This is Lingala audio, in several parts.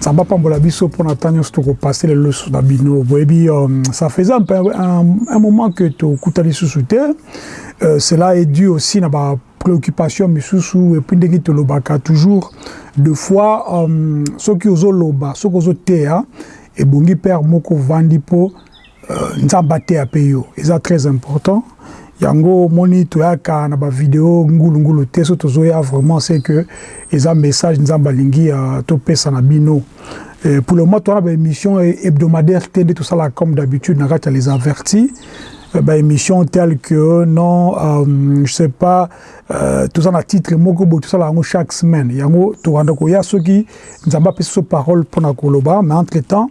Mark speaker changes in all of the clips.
Speaker 1: nzambe apambola biso mpo na ntango nyonso tokopase lelo lisusu na bino boyebi um, ça faisait un, un, un moment que tokuta lisusu te euh, cela est dû aussi na ba préoccupation misusu epuis ndenge tolobaka toujours de fois um, soki ozoloba soki ozoteya ebongi père moko ovandi mpo Euh, nzambe ateya pe yo eza très important yango omoni toyaka na bavideo ngulungulu te so tozoya vraiment c'est que eza message nzambe alingi euh, topesa na bino euh, pour le moment towana baémission hebdomadaire te nde tosalaka comme d'habitude na kati ya les avertis baémission telle que non euh, je sais pas euh, toza na titre moko boye tosala yango chaque semaine yango tokanda koya soki nzambe apesi so parole mpo na koloba mais entre temps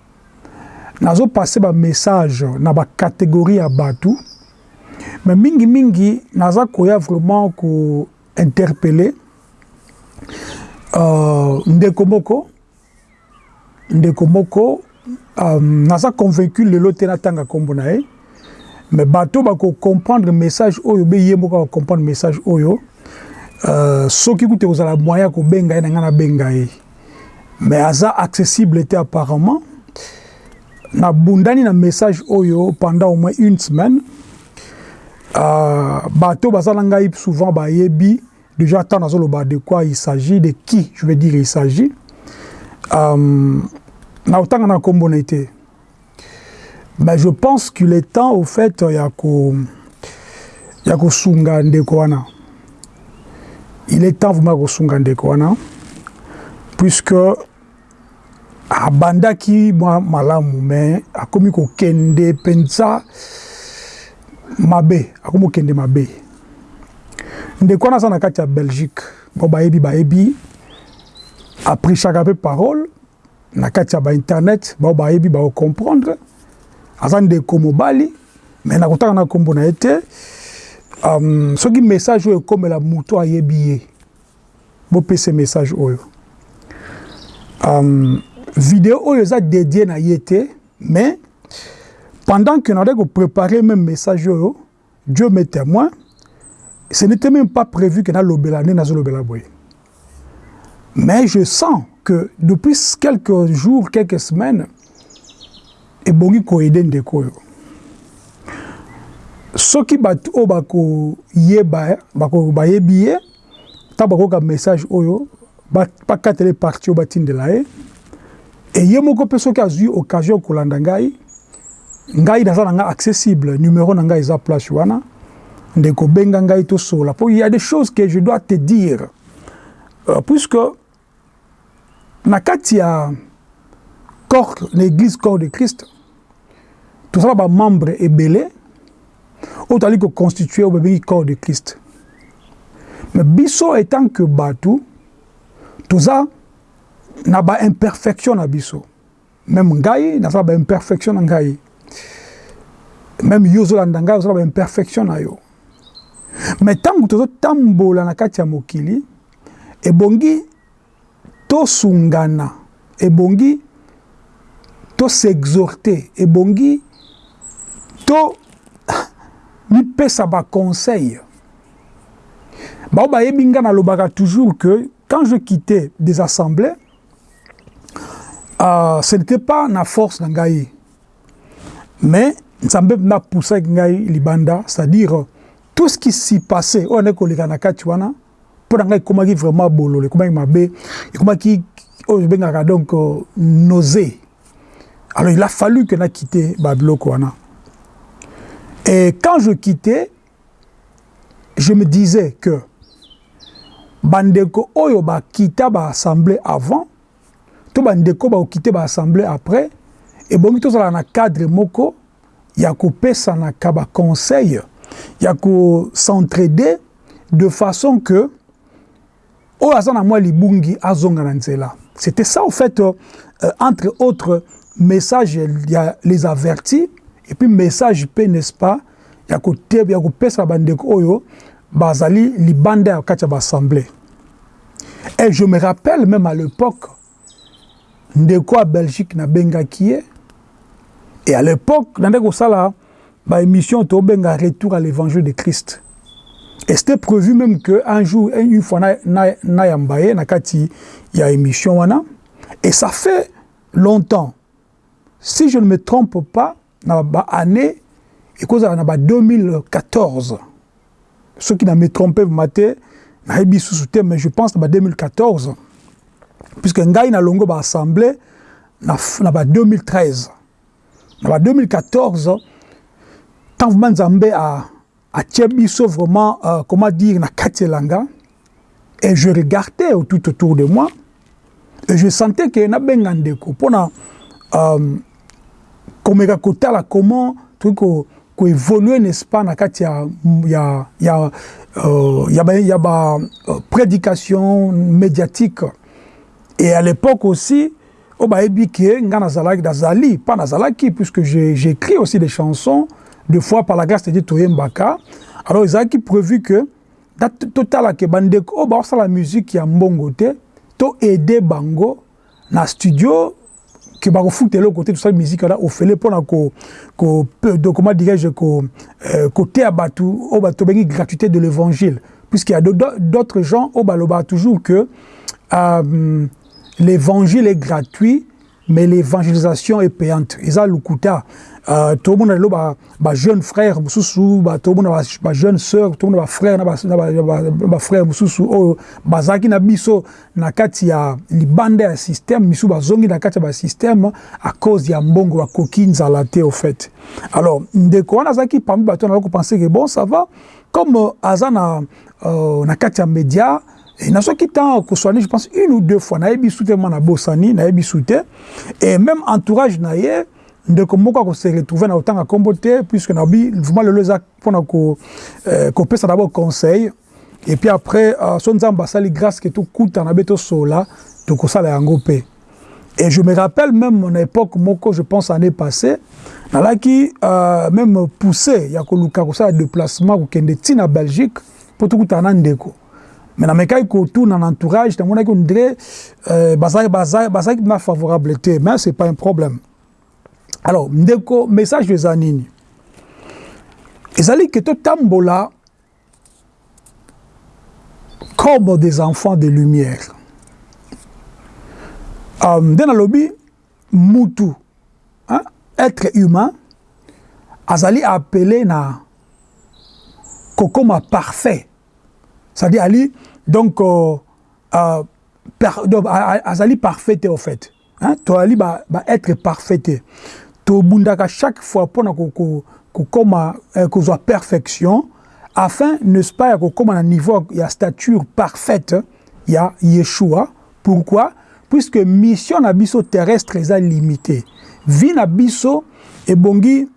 Speaker 1: Nazo passer ba messages na ba categories ya batu mais mingi mingi naza koya vraiment ko interpeller ndeko moko, ndeko moko naza convaincu lelo te natanga kombo na ye. Mais bato ba ko comprendre message oyo be ye moko ako comprendre message oyo euh, soki kutu ekozala moyen ya kobenga ye na ngai nabenga ye mais aza accessible te apparemment nabundani na message oyo pendant au moins une semaine euh, bato baza na ngai souvent bayebi déjà ntango nazoloba de quoi il s'agit de qui je veux dire il s'agit euh, na otanga na nkombo na ye te Bah je pense qu'il est temps au fait ya ko ya ko sunga ndeko wana. Il est temps vraiment ko sunga ndeko wana puisque abandaki mwa malamu mais akomi ko kende penza mabe, akomi kende mabe. Ndeko wana aza na kati ya Belgique, bon bayebi bayebi a prechaka pe parole na kati ya ba internet bao bayebi ba comprendre aza ndeko mobali mais na kotanga na kombo na ete um, soki message oyo ekomela muto ayebi ye bopese message oyo um, video oyo eza dedie na ye te mais pendant que na ko préparer même message oyo Dieu m'est temoin, ce n'etait meme pas prevu que nalobela nde nazolobela boye. Mais je sens que depuis quelques jours, quelques semaines, ebongi ko aider ndeko oyo. Soki batu oyo bako yeba, bako bayebi ye, Tango bakoyoka message oyo, bakatela ye partie oyo batindela ye. Et ye moko pe soki azui occasion ya kolanda ngai, ngai naza na ngai accessible, numero na ngai eza place wana. Ndeko benga ngai tosolola po il ya des choses que je dois te dire puisque Na kati ya corps na eglise corps de Christ toza na ba membres ebele oyo tozali ko constituer oyo babengi corps de Christ mais biso etant que batu toza na ba imperfections na biso Meme ngai naza na ba imperfection na ngai. Meme yo ozolanda ngai oza na ba imperfection na yo. Mais tango tozotambola na kati ya mokili ebongi tosungana, ebongi to s'exhorter, ebongi to mipesa ba conseils. Baoyo bayebi ngai nalobaka toujours que quand je quitte des assemblees Uh, ce n'était pas na force na ngai mais nzambe mpenza apusaki ngai libanda c'est-à-dire tout ce qui s'y passait oyo andaki koleka na kati wana mpo na ngai ekomaki vraiment bololo ekomaki mabe ekomaki oyo ebengaka donc euh, nausée alors il a fallu que na quitte babiloko wana et quand je quittais je me disais que ba ndeko oyo ba kita ba assemblee avant to ba ndeko ba okite ba assemblee après ebongi tozala na cadre moko ya kopesana ka ba conseil ya ko s'entraider de façon que Oyo aza na mwa libungi azonga na nzela. C'etait ça au fait entre autres message ya les avertis et puis message pe n'est-ce pas ya ko ya ko pesa ba ndeko oyo ba zali libanda ya kati ya ba assemblee. Et je me rappelle meme à l'epoque Ndeko ya Belgique na bengaki ye et à l'epoque nandaki kosala ba emissions to benga retour à l'evangile de Christ et c'etait prevu meme que un jour une fois na na yamba ye na kati ya emission wana et ça fait longtemps si je ne me trompe pas Na ba annee ekozala na ba 2014 soki na me trompe vraiment te nayebi susu te mais je pense na ba 2014 puisque ngai na longo ba assemble na, na ba 2013 na ba 2014 tant vraiment Nzambe a Atie biso vraiment euh, comment dire na kati elanga et je regardais au tout autour de moi et je sentais que na benga ndeko pona euh, komeka kotala comment toki ko ko évoluer n'est-ce pas na kati ya ya ya euh, ya ba, ya ba euh, prédication médiatique et à l'époque aussi Oyo bayebi que nga nazalaki, nazali, pas nazalaki, puisque j'ecris aussi des chansons, de fois par la grace de Dieu toyembaka, alors ezalaki prevu que totala que ba ndeko oyo baosala musique ya mbongo te, to aider bango na studio, que bakofuta eloko te, tosali musique wana ofele pona ko, ko, comment dirais-je, ko, euh, koteya batu, oyo tobengi gratuite de l'evangile, puisqu'il ya d'autres gens oyo balobaka toujours que, euh, L'evangile est gratuit mais l'evangelisation est payante eza lukuta uh, tomona lelo ba, ba jeune frère mosusu ba, tomona ba, ba jeune sœur tomona ba frère na ba, na ba, ba, ba frère mosusu oyo oh, bazalaki na biso na kati ya libanda ya système misu bazongi na kati ya ba système à cause ya mbongo bakoki nzala te au fait alors ndeko wana azalaki parmi bato na ko penser que bon ça va comme euh, aza na, euh, na kati ya média Et na soki tant Koswani, je pense une ou deux fois, na yebi sute ma na bosani, na yebi sute. Et même entourage na ye, ndeko moko ako se retrouver na otanga kombo te, puisque na bi vraiment lelo eza pona ko euh, ko pesa d'abord conseil. Et puis après, euh, so nzamba sali grâce que tout kuta na beto sola, to kosala yango pe. Et je me rappelle même mon époque moko, je pense année passée, na laki euh, même poussé ya ko luka ko sala déplacement ko kende tina Belgique, pour tout kuta na ndeko. mais na mekaki ko tuna na entourage na monaki ondire euh, bazaki bazaki bazaki na favorable te mais c'est pas un problème alors ndeko message eza nini ezali ke totambola comme des enfants de lumière euh, nde um, nalobi mutu hein, être humain azali appelé na kokoma parfait ça dit Ali donc euh, euh, per, donc, azali parfait te au fait hein? toali ba, ba être parfait te tobundaka chaque fois mpona kokoma ko, ko eh, kozwa perfection afin n'est-ce pas ya kokoma na niveau ya stature parfaite ya Yeshua pourquoi puisque mission na biso terrestre eza limitée vie na biso ebongi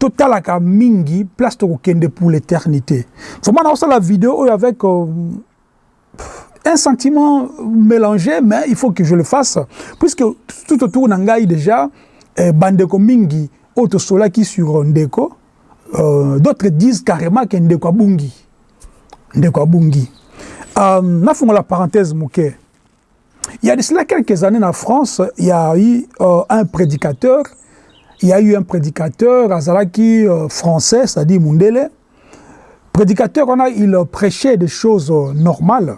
Speaker 1: totalaka mingi place toko kende pour l'eternite vraiment na osala video oyo avec euh, un sentiment mélangé mais il faut que je le fasse puisque tout autour na ngai déjà eh, bandeko mingi oyo tosolaki sur ndeko euh, d'autres disent carrément que ndeko abungi ndeko abungi euh, nafungola parenthèse moke Il y a de cela quelques années na France, il y a eu euh, un prédicateur, il y a eu un prédicateur, Azalaki euh, français, c'est-à-dire Mundele. Prédicateur, on a, il prêchait des choses euh, normales.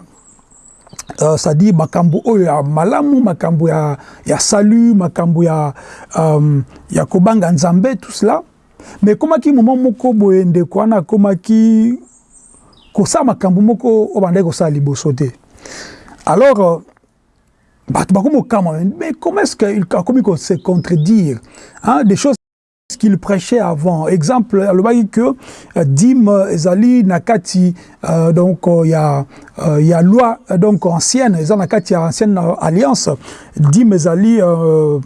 Speaker 1: Euh, c'est-à-dire makambo oyo ya malamu makambo ya, ya salut makambo ya, euh, ya kobanga nzambe tout cela Mais ekomaki moment moko boye ndeko wana akomaki kosala makambo moko oyo bandaki kosala liboso te alors euh, bato bakomi kokamwa mais comment est-ce qu'il akomi ko se contredire hein, des choses qu'il prêchait avant exemple alobaki que euh, dime euh, ezali na kati euh, donc euh, ya euh, ya loi euh, donc ancienne eza na kati ya ancienne alliance dime ezali euh,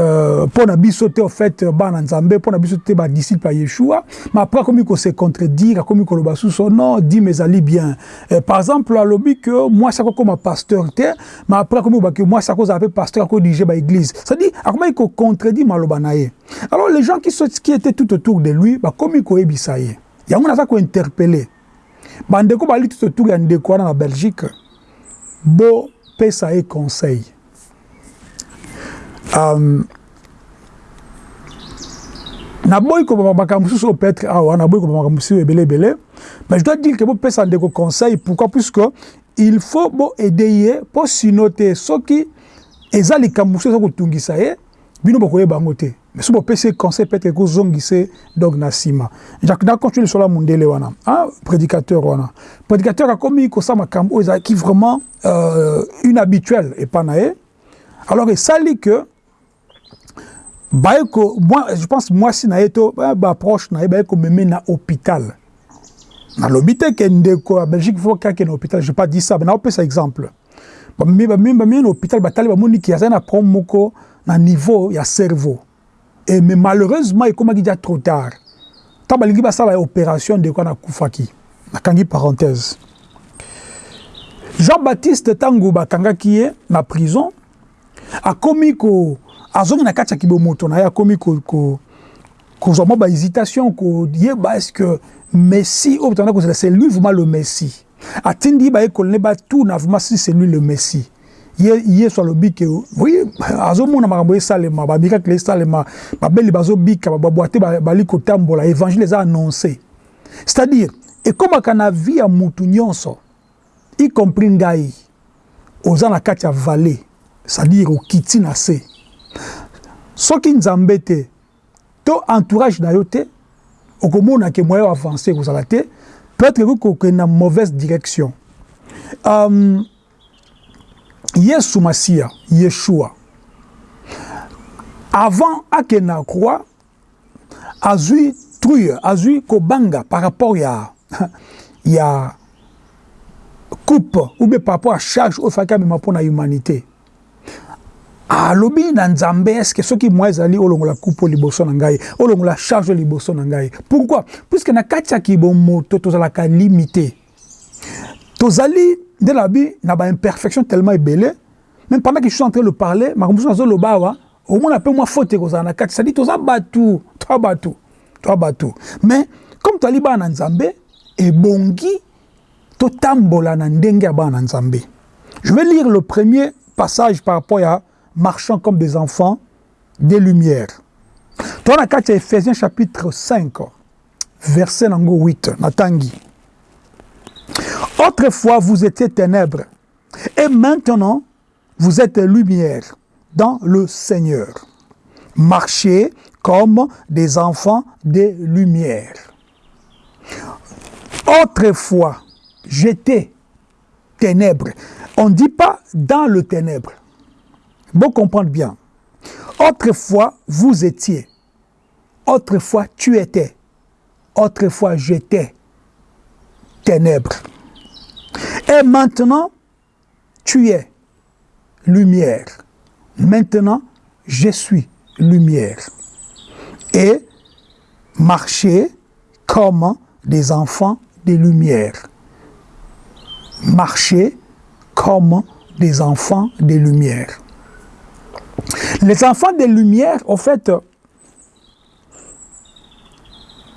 Speaker 1: Euh, pona biso te au fait euh, bana nzambe pona biso te ba disciple ya yeshua mais après akomi ko se contredire akomi koloba susu oh non dime ezali bien euh, par exemple alobi que mwasi akokoma pasteur te mais après akomi koloba que mwasi akozala pe pasteur akodirige ba église c'est dit akomaki ko contredire maloba na ye alors les gens qui, sont, qui étaient tout autour de lui bakomi koyebisa ye yango naza kointerpele bandeko bali tout autour ya ndeko wana na belgique bopesa ye conseil Um, naboyi kobama makambo mosusu oyo peut-être awa ah, naboyi kobama makambo mosusu ebele ebele mais je dois dire que bopesa ndeko conseil pourquoi puisque il faut boaide ye mpo sino te soki eza likambo mosusu eza kotungisa ye Bino bokoyeba yango te mais soki bopesi ye conseil peut-etre ekozongisa ye donc na sima. Jacques na continue lisolo ya mundele wana ah predicateur wana predicateur akomi kosala makambo oyo ezalaki vraiment euh, inhabituelle epa na ye alors esali que baye ko moi je pense mwasi na ye to ba proche na ye baye komeme na hôpital nalobi te ke ndeko ya Belgique faut kaka na hôpital je pas dit ça mais naopesa exemple Bamemi bamemi bamemi na hôpital batali bamoni ki aza na problème moko na niveau ya cerveau. Et mais malheureusement ekomaki déjà trop tard. Tant balingi basala operation ndeko wana akufaki. Nakangi parenthèse. Jean Baptiste tango bakangaki ye na prison akomi ko azongi na kati ya kibomoto na ye akomi ko, ko kozwa mwa ba hésitation koyeba est-ce que Messi oyo tanda kozela c'est lui vraiment le Messi. Atindi bayekoli ne batuna vraiment si c'est lui le Messie. Ye, Yesu alobi ke oui, azomona makambo esalema, ba miracle esalema, babeli bazobika, babwate bali kotambola, evangile eza annonce. C'est-à-dire, ekomaka na vie ya mutu nyonso, y compris ngai, oza na kati ya valley, c'est-à-dire okiti na se. Soki Nzambe te, to entourage na yo te okomona ke moyen avance ekozala te peut-être ekoki kokende na mauvaise direction um, yesu masiya yeshua avant akende na croix azwi truye azwi kobanga par rapport ya ya coupe ou bien par rapport ya charge oyo efaki amema mpo na humanité alobi na Nzambe eske soki moi ezali olongola kupo liboso na ngai olongola charge liboso na ngai pourquoi puisque na kati ya kibomoto tozalaka limite tozali nde na bi na ba imperfection tellement ebele même pendant que je suis en train de parler makambo mosusu nazoloba awa omona mpe mwa faute ekozala na kati sadi toza bato toa bato toa bato mais comme tozali bana na Nzambe ebongi Totambola na ndenge ya bana na Nzambe. Je vais lire le premier passage par rapport ya marchant comme des enfants des lumières. Toa na kati ya Ephésiens chapitre 5 verset na ngo 8 na tangi. Autrefois vous étiez ténèbres et maintenant vous êtes lumière dans le Seigneur. Marchez comme des enfants des lumières. Autrefois, j'étais ténèbres. On ne dit pas dans le ténèbre. Bon comprendre bien. Autrefois, vous étiez. Autrefois, tu étais. Autrefois, j'étais. Ténèbres. Et maintenant, tu es lumière. Maintenant, je suis lumière. Et marcher comme des enfants des lumières. Marcher comme des enfants des lumières. Les enfants des Lumières, en fait,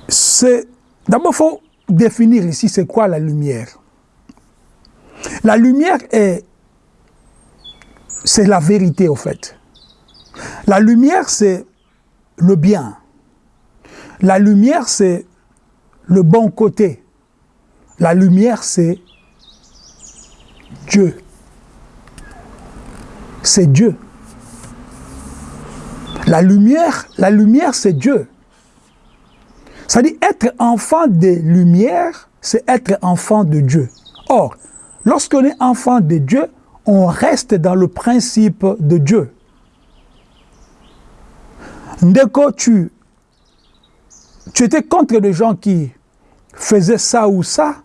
Speaker 1: c'est... D'abord, il faut définir ici c'est quoi la lumière. La lumière est... C'est la vérité, en fait. La lumière, c'est le bien. La lumière, c'est le bon côté. La lumière, c'est Dieu. C'est Dieu. La lumière, la lumière c'est Dieu. Ça dit être enfant des lumières, c'est être enfant de Dieu. Or, lorsqu'on est enfant de Dieu, on reste dans le principe de Dieu. Ndeko, tu, tu étais contre les gens qui faisaient ça ou ça,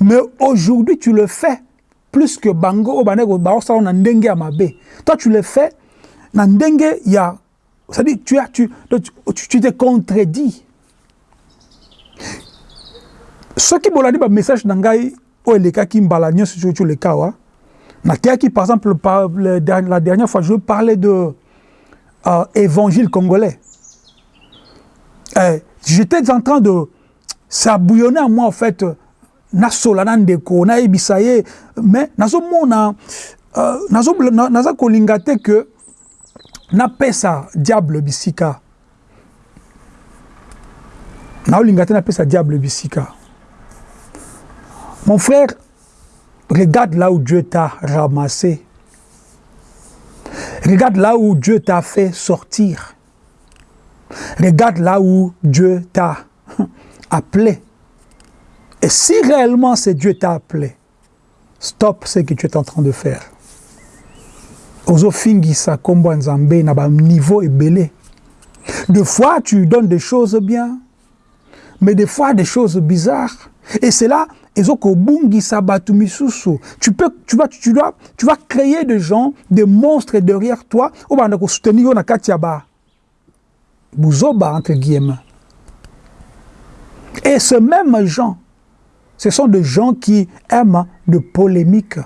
Speaker 1: mais aujourd'hui tu le fais plus que Bango, Toi tu le fais na ndenge ya C'est-à-dire, tu, as, tu, tu, tu te contredis. soki bolandi bamessage na ngai oyo elekaki mbala nyonso soki oleka awa nateyaki par exemple par, le, la dernière fois je parlais de euh, évangile congolais eh, j'étais en train de ça bouillonnait à moi en fait na sola na ndeko na yebisa ye mais nazo mona euh, nazo na, naza kolinga te que na pesa diable bisika na olinga te na pesa diable bisika mon frère regarde là où Dieu t'a ramassé regarde là où Dieu t'a fait sortir regarde là où Dieu t'a Appelé. Et si réellement c'est Dieu t'a appelé, stop ce que tu es en train de faire. Ozo fingisa kombo nzambe na ba niveau ebele. De fois tu donnes des choses bien, mais des fois des choses bizarres. Et c'est là, ezo kobungisa batu misusu. Tu peux, tu vas, tu dois, tu vas créer des gens, des monstres derrière toi. Obanda ko soutenir yo na kati ya ba buzoba entre guillemets et ce même gens ce sont des gens qui aiment de polémiques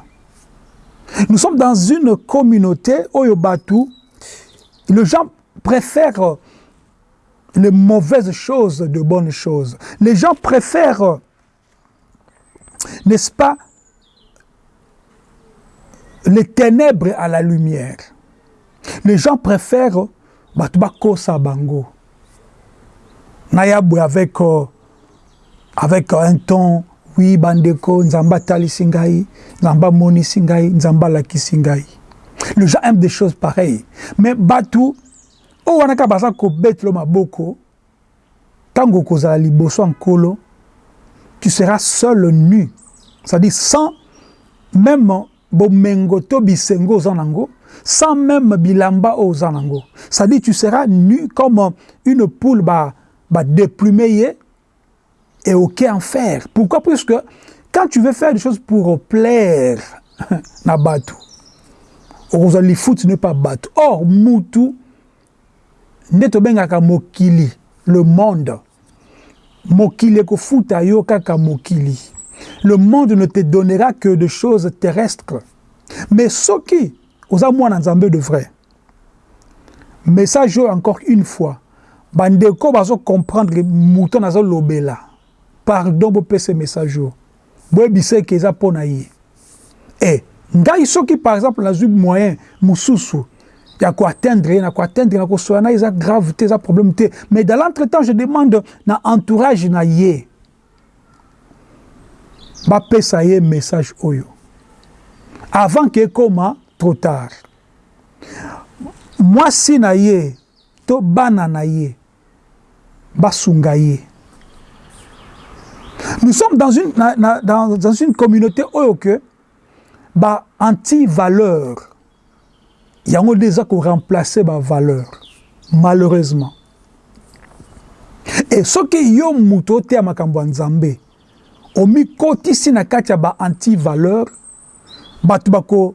Speaker 1: Nous sommes dans une communauté, Oyobatu, les gens préfèrent les mauvaises choses de bonnes choses. Les gens préfèrent, n'est-ce pas les ténèbres à la lumière les gens préfèrent bato bakosa bango na ya boye avec euh, avec un ton oui bandeko nzambe atalisi ngai nzambe amonisi ngai nzambe alakisi ngai les gens aiment des choses pareilles mais bato oyo wana kaka baza kobetelo maboko Tango okozala liboso ya Nkolo, tu seras seul nu, c'est à dire sans meme bomengo to bisengo oza na yango, sans meme bilamba oyo oza na yango, c'est à dire tu seras nu comme une poule ba ba deplumer ye et aucun fer, pourquoi? Puisque quand tu veux faire des choses pour plaire na batu, okozwa lifuti no epa batu, or mutu nde tobengaka mokili le monde mokili ekofuta yo kaka mokili le monde ne te donnera que de choses terrestres mais soki oza mwana nzambe de vrai message oyo encore une fois bandeko bazo comprendre moto nazolobela pardon bopesa message oyo Boyebisa que eza pona ye. Eh ngai soki par exemple nazui moyen mususu ya ko atteindre ye na ko atteindre na kosola naye eza grave te eza problème te mais dans l'entre temps je demande na entourage na ye ba pesa ye message oyo avant que ekoma trop tard. Mwasi na ye to bana na ye. basunga ye. Nous sommes dans une, na, na, dans, dans une communauté oyo que ba anti-valeurs yango nde eza ko remplacer ba valeurs malheureusement. Et soki yo moto oteya makambo ya Nzambe omikotisi na kati ya ba anti-valeurs bato bako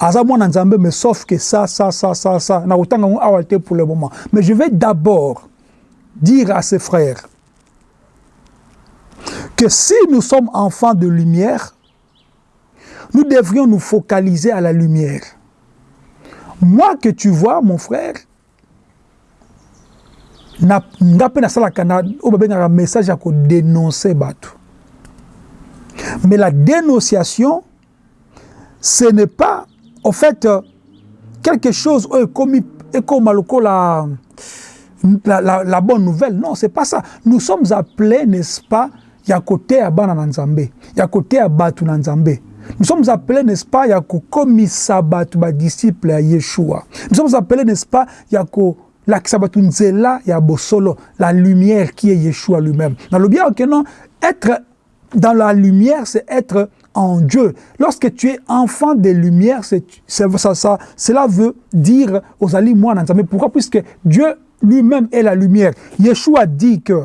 Speaker 1: non. mais sauf que ça, ça, ça, ça, ça, n'a autant pour le moment. Mais je vais d'abord dire à ses frères que si nous sommes enfants de lumière, nous devrions nous focaliser à la lumière. Moi que tu vois, mon frère, na nga mpe nasalaka na oyo babengaka message ya kodenonse bato mais la dénonciation ce n'est pas au fait quelque chose oyo ekomi ekoma lokola la, la, la bonne nouvelle non c'est pas ça nous sommes appelés n'est-ce pas ya koteya bana na Nzambe, ya koteya batu na Nzambe. Nous sommes appelés, n'est-ce pas, ya kokomisa batu ba disciples ya Yeshua. Nous sommes appelés, n'est-ce pas, ya ko lakisa batu nzela ya bosolo, la lumière qui est Yeshua lui-même. Nalobi awa que non, être dans la lumière, c'est être en Dieu. Lorsque tu es enfant de lumière, c'est, ça, ça, cela veut dire aux aliments. Pourquoi Puisque Dieu lui-même est la lumière. Yeshua dit que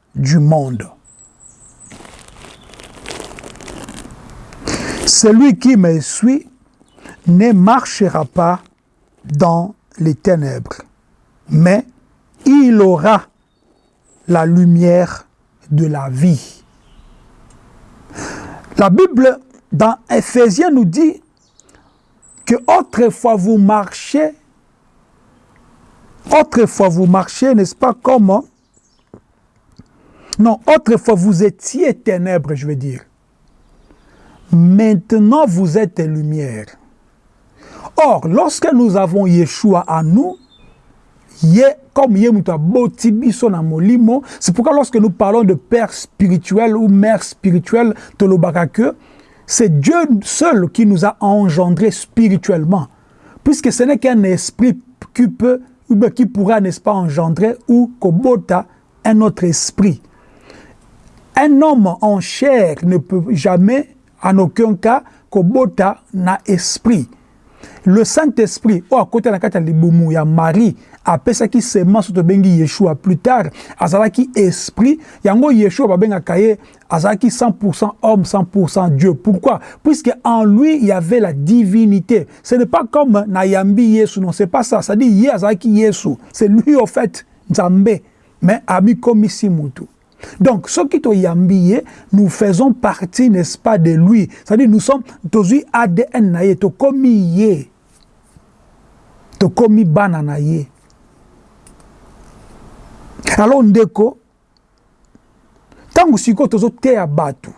Speaker 1: du monde. » Celui qui me suit ne marchera pas dans les ténèbres, mais il aura la lumière de la vie. La Bible, dans Ephésiens, nous dit que autrefois vous marchiez, autrefois vous marchiez, n'est-ce pas, comment hein? Non, autrefois vous étiez ténèbres, je veux dire. Maintenant vous êtes lumière. Or, lorsque nous avons Yeshua à nous, comme C'est pourquoi lorsque nous parlons de père spirituel ou mère spirituelle, c'est Dieu seul qui nous a engendrés spirituellement. puisque ce n'est qu'un esprit qui peut ou bien qui pourra, n'est-ce pas, engendrer ou kobota un autre esprit. Un homme en chair ne peut jamais, en aucun cas, kobota na esprit. Le Saint-Esprit, oyo akota na kati ya libumu ya Marie, apesaki semence oyo tobengi Yeshua. Plus tard, azalaki esprit. Yango Yeshua babengaka ye azalaki 100% homme 100% Dieu pourquoi puisque en lui il y avait la divinité ce n'est pas comme na yambi Yesu non c'est pas ça ça dit ye azalaki Yesu c'est lui au fait Nzambe mais ami comme si mutu donc ce qui to yambi ye nous faisons partie n'est-ce pas de lui ça dit nous sommes tozui ADN na ye to komi ye to komi bana na ye alors ndeko Ntango sikoyo tozoteya bato,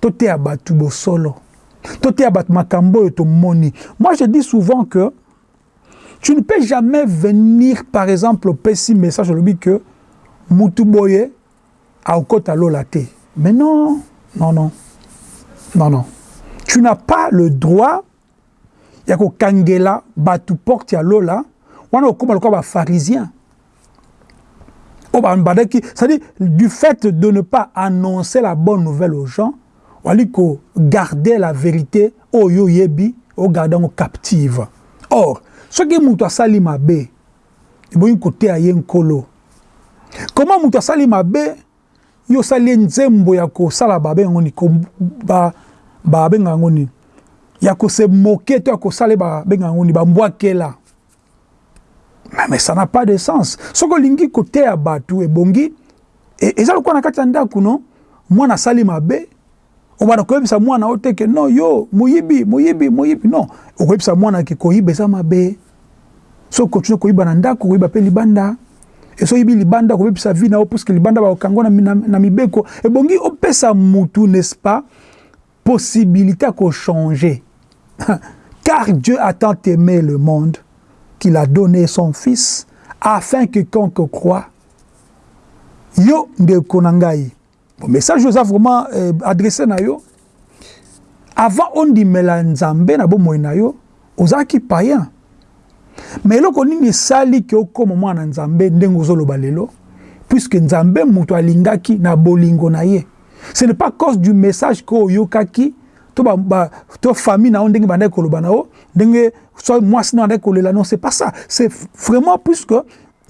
Speaker 1: toteya bato bosolo, toteya bato makambo oyo tomoni. Moi je dis souvent que tu ne peux jamais venir par exemple opesi message olobi que mutu boye akokota lola te. Mais non, non, non, non, non. Tu n'as pas le droit ya kokangela bato porte ya lola, wana okoma lokola ba pharisiens oyo babandaki c'est-à-dire du fait de ne pas annoncer la bonne nouvelle aux gens wali ko garder la verite oyo oyebi o garder yango captive or soki moto asali mabe ebongi koteya ye nkolo comment moto asali mabe Yo osali ye nzembo ya kosala ba benga ngo nini ko ba ba benga ngo nini ya ko se moquer to ya kosala ye ba benga ngo nini ba mbwakela mais, mais ça n'a pas de sens soki olingi koteya bato ebongi e, eza lokola na kati ya ndako no mwana asali mabe Obanda koyebisa mwana yo te ke non yo moyibi moyibi moyibi non okoyebisa mwana ke koyiba eza mabe so okontinue koyiba na ndako okoyiba mpe libanda esi oyibi libanda okobebisa vie na yo puisque libanda bakokanga na, na, na mibeko ebongi opesa mutu n'est-ce pas possibilité ya kochanger car Dieu a tant aimé le monde qu'il a donné son fils afin que quiconque croit yo ndeko na ngai Bon message oza vraiment euh, adresse na yo avant ondimela Nzambe na bomoi na yo ozalaki païen mais eloko nini esali ke okoma mwana Nzambe ndenge ozoloba lelo puisque Nzambe moto alingaki na bolingo na ye ce n'est pas cause du message que oyokaki to ba, ba to famille na yo ndenge bandaki koloba na yo ndenge soit mwasi na yo andaki kolela non c'est pas ça c'est vraiment puisque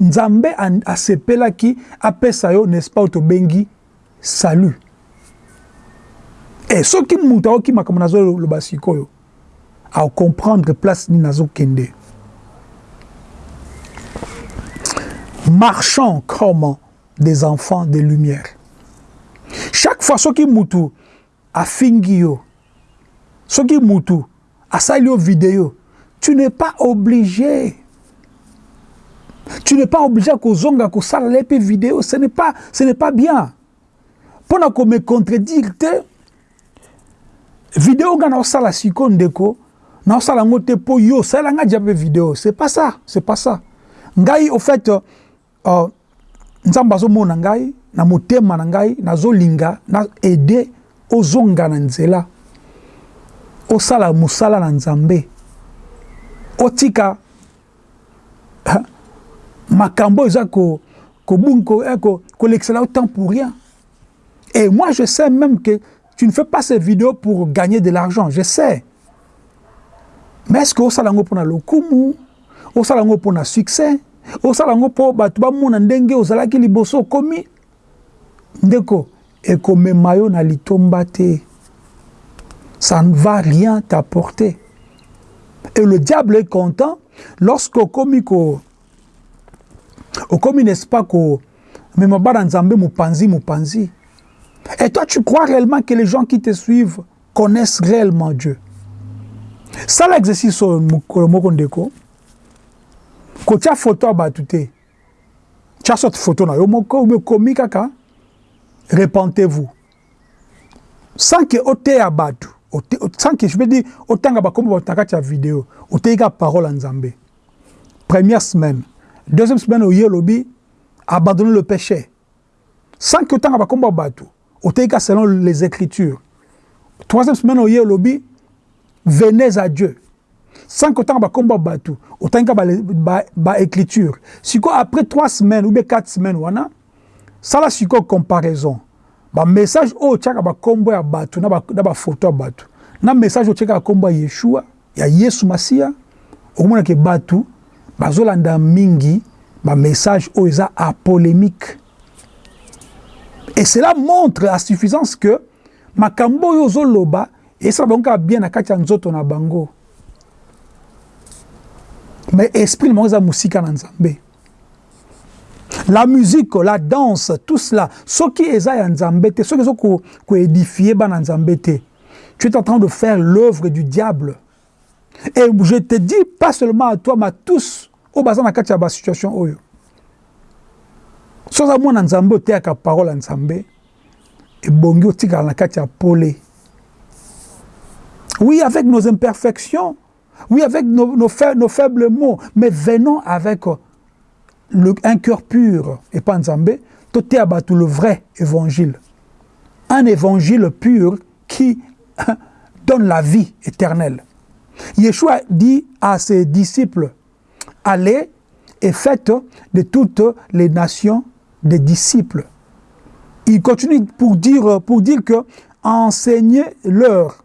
Speaker 1: Nzambe asepelaki apesa yo n'est-ce pas oyo tobengi salut. Eh soki mutu ayoki makambo nazo loba sikoyo ako comprendre place nini nazo kende. Marchons comme des enfants de lumière. Chaque fois soki mutu afingi yo soki mutu asali yo video tu n'es pas oblige tu n'es pas oblige kozonga kosala le pe video ce n'est pas ce n'est pas bien pona ko me contredire te video nga na osala siko ndeko na osala ngo te po yo sala nga jabe video c'est pas ça c'est pas ça ngai au fait Oh, Nzambe azomona ngai na motema na ngai, nazolinga na aider ozonga na nzela, osala mosala na Nzambe, otika makambo oyo eza ko kobunga ko, eh, ko, kolekisela yo temps pour rien et moi je sais même que Tu ne fais pas ces videos pour gagner de l'argent, je sais. Mais est-ce que osala yango pona lokumu, osala yango pona succès, osala yango po bato bamona ndenge ozalaki liboso okomi? Ndeko, ekomema yo na litomba te. Ça ne va rien t'apporter. Et le diable est content lorsque okomi ko okomi n'est-ce pas ko mema bana nzambe mupanzi mupanzi et toi tu crois réellement que les gens qui te suivent connaissent réellement Dieu sala exercice oyo mokolo moko ndeko kotia foto ya bato te tya soki foto na yo moko obe okomi kaka repentez-vous sans que oteya bato sans que je veux dire otanga bakombo bato na kati ya video oteyi kaka parole ya nzambe Première semaine, deuxième semaine oye olobi abandonner le péché. Sans que otanga bakombo ya bato, oteyi ka selon les écritures. Troisième semaine oye olobi venez à Dieu. Sans que otanga bakombo ya bato, otangi ka ba, ba, ba écritures. Siko après trois semaines ou bien quatre semaines wana, sala siko comparaison. Ba message oyo otiaka bakombo ya bato na ba, na ba photo ya bato. Na message otiaka kombo ya Yeshua, ya yesu masiya okomona ke batu bazolanda mingi ba message oyo eza a polemique et cela montre a suffisance que makambo oyo ozoloba esala bango kaka bien na kati ya nzoto na bango mais esprit na bango eza mosika na nzambe la musique, la danse, tout cela, ce qui est à Nzambete, ce qui est à édifier Nzambete. Tu es en train de faire l'œuvre du diable. Et je te dis pas seulement à toi, mais à tous, au bazar na kati ba situation oyo. Soza mwana nzambe oteyaka parole ya nzambe ebongi otikala na kati ya pole oui avec nos imperfections oui avec nos, nos, fa nos faibles mots mais venons avec un cœur pur, et pas tout est abattu le vrai évangile. Un évangile pur qui hein, donne la vie éternelle. Yeshua dit à ses disciples, allez et faites de toutes les nations des disciples. Il continue pour dire, pour dire que enseignez-leur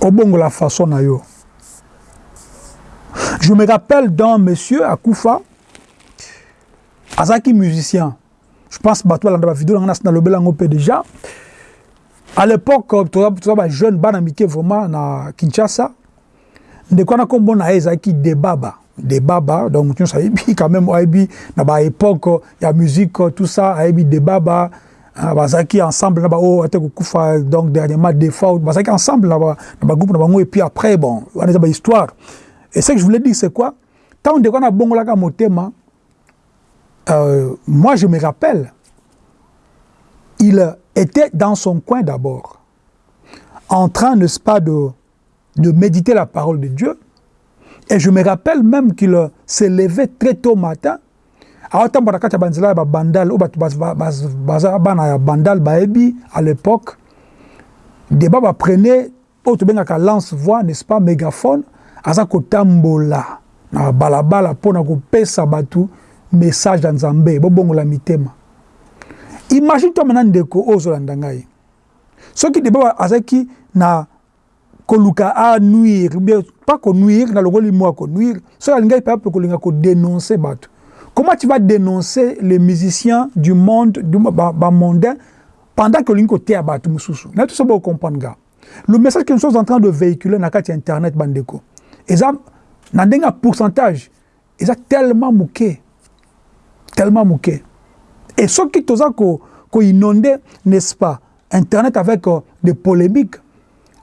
Speaker 1: Obongola façon na yo. Je me rappelle d'un monsieur akufa azaki musicien. Je pense bato balanda ba vidéo na nalobela yango mpe déjà. À l'époque toza ba jeune bana mike vraiment na Kinshasa. Ndeko wana kombo na ye ezalaki Debaba. Debaba, donc moto nyonso ayebi quand même, ayebi na ba epoque ya musique tout ça, ayebi Debaba ah, bazalaki ensemble na ba oyo ate kokufa donc dernièrement Default, bazalaki ensemble na ba, na ba groupe na bango et puis après bon, wana eza ba histoire. Et ce que je voulais dire c'est quoi? Tant ndeko wana bongolaka motema, euh, moi je me rappelle, il était dans son coin d'abord, en train, n'est-ce pas, de de mediter la parole de Dieu et je me rappelle même qu'il euh, se levait très tôt matin aotambola kati ya banzela ya babandal oyo bato baza bana ya bandal bayebi à l'époque deba baprenait oyo tobengaka lance voix n'est-ce pas mégaphone aza kotambola na balabala mpo na kopesa bato message ya nzambe bobongola mitema imagine toi maintenant ndeko oyo ozolanda ngai soki deba azalaki na koluka a nuire ou bien pas ko nuire na longoli mua ko nuire soki alingaki par exemple kolinga ko denoncer batu comment tu vas denoncer les musiciens du monde du ba, ba mondain pendant que olingi koteya batu mususu na biso bo comprendre ga le message que nous sommes en train de véhiculer na kati ya internet bandeko eza na ndenge ya pourcentage Eza tellement muke, tellement muke. Et soki toza ko ko inonde n'est ce pas internet avec euh, des polemiques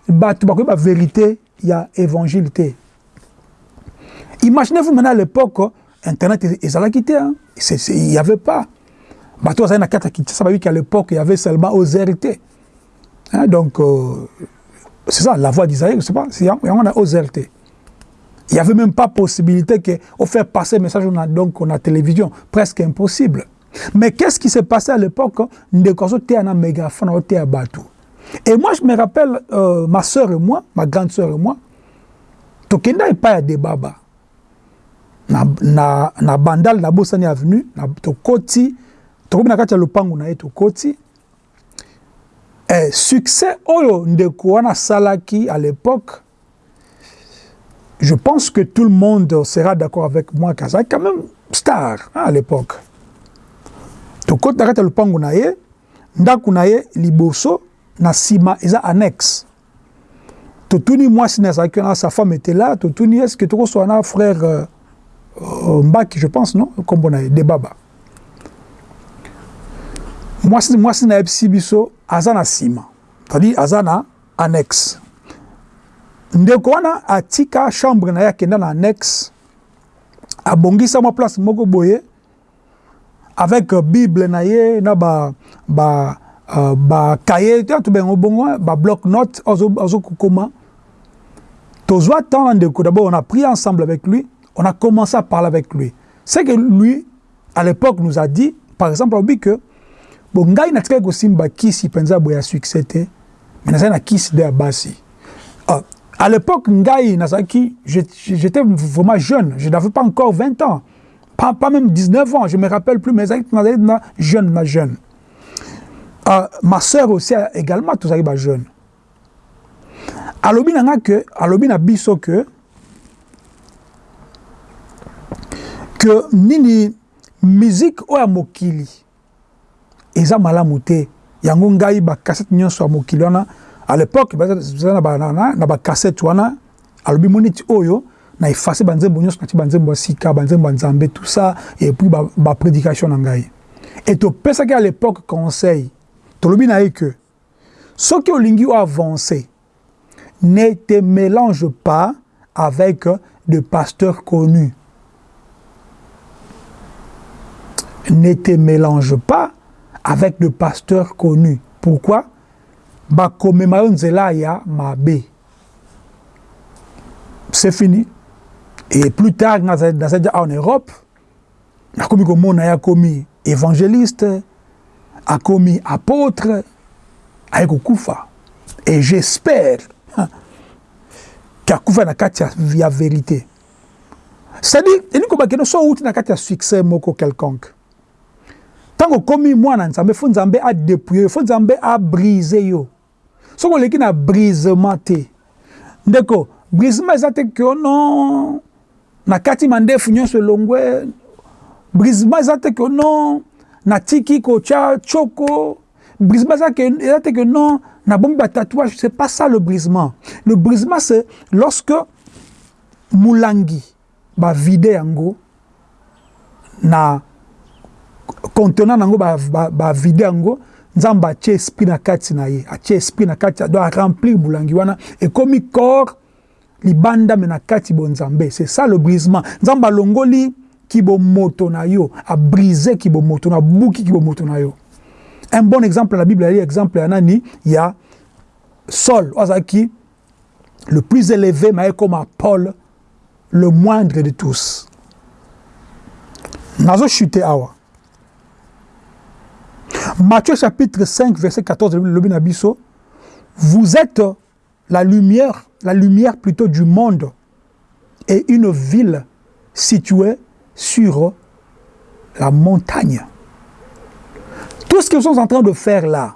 Speaker 1: batu bakoyeba verite ya evangile te imaginez vous maintenant à l'époque internet ezalaki te hein? il y avait pas bato bazali na kati ya kinshasa bayoki à l'époque il y avait seulement ozrt Hein, donc, euh, c'est ça, la voix d'Isaïe, je sais pas, c'est yango na OZRT. Il n'y avait même pas possibilité que on faire passer message on a, donc on a télévision, presque impossible. Mais qu'est-ce qui s'est passé à l'époque de Kozo était un mégaphone au à Batou. Et moi je me rappelle euh, ma sœur et moi, ma grande sœur et moi, tokenda et pas à des babas. Na na na bandal na Bossani avenue, na tokoti, tokomi na kati ya lopango na ye tokoti. Eh, succès oyo ndeko wana asalaki à l'epoque, je pense que tout le monde sera d'accord avec moi que azalaki quand même star hein, à l'époque. Tokoti na kati ya lopango na ye, ndako na ye liboso, na nsima eza annexe. totuni mwasi na azalaki wana sa femme était là totuni est ce que tokosola na frère euh, euh, mbaki je pense non nkombo na ye debaba mwasi mwasi na yebisi biso aza na nsima c'est-à-dire aza na annexe ndeko wana atika chambre na ye akenda na annexe abongisa mwa place moko boye avec bible na ye na ba ba uh, ba cahier to bengo bongo hein, ba bloc note azo azo kokoma tozwa temps na ndeko d'abord on a pris ensemble avec lui on a commencé à parler avec lui c'est que lui à l'époque nous a dit par exemple alobi que bo ngai natikaki kosimba kisi mpenza boye ya succès te mais nazali na kisi de ya basi ah, à l'époque ngai nazalaki j'étais vraiment jeune je n'avais pas encore 20 ans pas, pas même 19 ans, je me rappelle plus, mais na jeune, na jeune. Euh, ma soeur aussi également, tous les jeunes. Alobi na que, alobi na biso que, que nini musique oya mokili. eza malamu te yango ngai ba cassette nionso ya mokili wana à l'époque baza na ba na ba cassette wana alobi moniti oyo na effacer ba nzembo nionso na ti ba nzembo ya sika ba nzembo ya Nzambe tout ça et puis ba, ba prédication na ngai et to pesaki à l'époque conseil tolobi na ye que Soki olingi o avancer, ne te melange pas avec des pasteurs connus. Ne te melange pas avec des pasteurs connus. Pourquoi? Bakomema yo nzela ya mabe. C'est fini. Et plus tard, dans en Europe, nakomi komona ye akomi evangeliste akomi apôtre aye kokufa et j'espère qu'akufa na kati ya verité c'est-à-dire elingi koloba keno so outi na kati ya succès moko quelconque ntango okomi mwana nzambe fo nzambe adepouille yo fo nzambe abrise yo Soki oleki na brisement te ndeko brisement eza te que non na kati mandefu nyonso elongwe brisement eza te que non na tiki kotia choko brisement eza que eza te que non na bombi ba tatouage c'est pas ça le brisement le brisement c'est lorsque mulangi Ba vide yango na contenant na yango ba vide yango nzambe atie esprit na kati na ye atie esprit na kati ado a remplir bulangi wana ekomi corps libanda me na kati bo nzambe c'est ça le brisement nzambe alongoli kibomoto na yo a brise kibomoto na buki kibomoto na yo un bon exemple na bible ezali exemple ya nani ya Saul azalaki le plus élevé mais comme à Paul le moindre de tous nazo awa Matthieu chapitre 5 verset 14 le vous êtes la lumière la lumière plutôt du monde et une ville située sur la montagne. Tout ce qu'ils sont en train de faire là,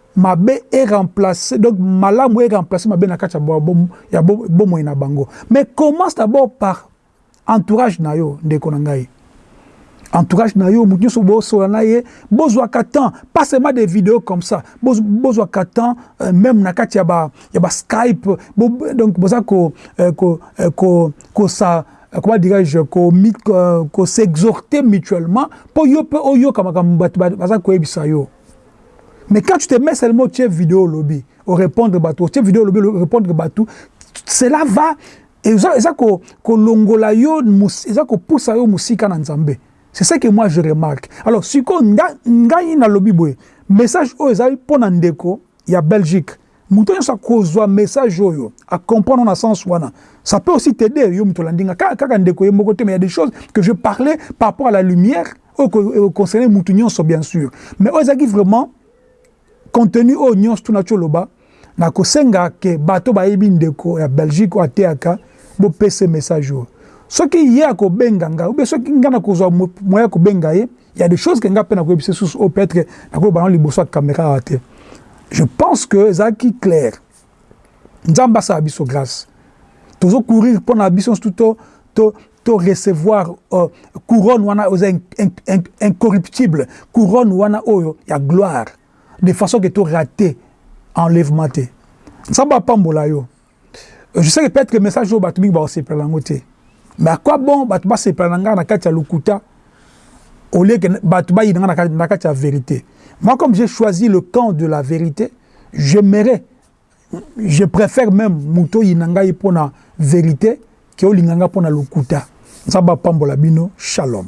Speaker 1: Mabe e remplacer donc malamu e remplacer mabe na kati ya bomoi na bango mais commence d'abord par entourage na yo ndeko na ngai. Entourage na yo mutu nionso bosola na ye bozwaka temps pas seulement des videos comme ça bozwaka temps euh, même na kati ya ba ya ba Skype bo, donc boza ko euh, ko euh, ko ko sa Euh, comment dirais-je ko s'exhorter mutuellement mpo yo mpe oyoka makambo bato baza koyebisa yo Mais quand tu te mets seulement au chef vidéo lobby, au répondre bateau, au chef vidéo lobby, au répondre bateau, cela va, et ça, ça, ko, ko longola yo, ça, ko poussa yo musika na nzambe. C'est ça que moi je remarque. Alors, si ko nga, nga ina lobby boye, message oyo ezali pona ndeko ya Belgique, Moto nionso akozua message oyo, a comprendre ngo na sens wana, ça peut aussi t'aider yo moto olandi nga, kaka kaka ndeko ye moko te, mais il ya des choses que je parle par rapport à la lumière oyo eko eko concerner moto nionso bien sur, mais oyo ezalaki vraiment contenu oyo nionso tout naco loba, nako senga que bato oyo bayebi ndeko ya Belgique oyo ateyaka bo pesa ye message oyo, soki ye ako benga nga ou bien soki nga nakozua moyen ya kobenga ye, Il ya des choses que nga pe na koyebisa susu o peut-être na ko bana liboso ya camera wa te. Je pense que ezalaki clair. Nzambe asala biso grâce. Tozo courir mpo na biso nsutu to to to recevoir uh, couronne wana oza incorruptible couronne wana oyo ya gloire de façon que to rater enlèvement te. Nzambe apambola yo. Je sais que peut-être que message oyo bato mingi bakosepela nango te. Mais à quoi bon bato basepela na ngai na kati ya lokuta au lieu que bato bayina ngai na kati ya vérité. Moi comme j'ai choisi le camp de la vérité, j'aimerais je préfère même moto oyina ngai mpo na vérité ke olinga ngai mpo na lokuta. Nzambe apambola bino. Shalom.